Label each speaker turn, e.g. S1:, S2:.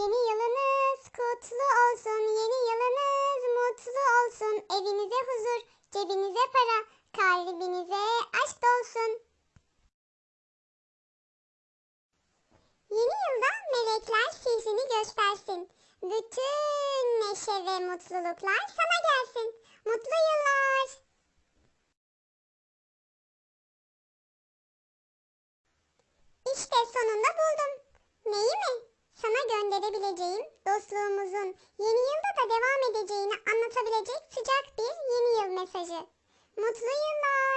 S1: Yeni yılınız kutlu olsun. Yeni yılınız mutlu olsun. Evinize huzur, cebinize para, kalbinize aşk dolsun. Yeni yılda melekler sihrini göstersin. Bütün neşe ve mutluluklar sana gelsin. Mutlu yıllar. İşte sonunda buldum. Gönderebileceğim dostluğumuzun yeni yılda da devam edeceğini anlatabilecek sıcak bir yeni yıl mesajı. Mutlu yıllar.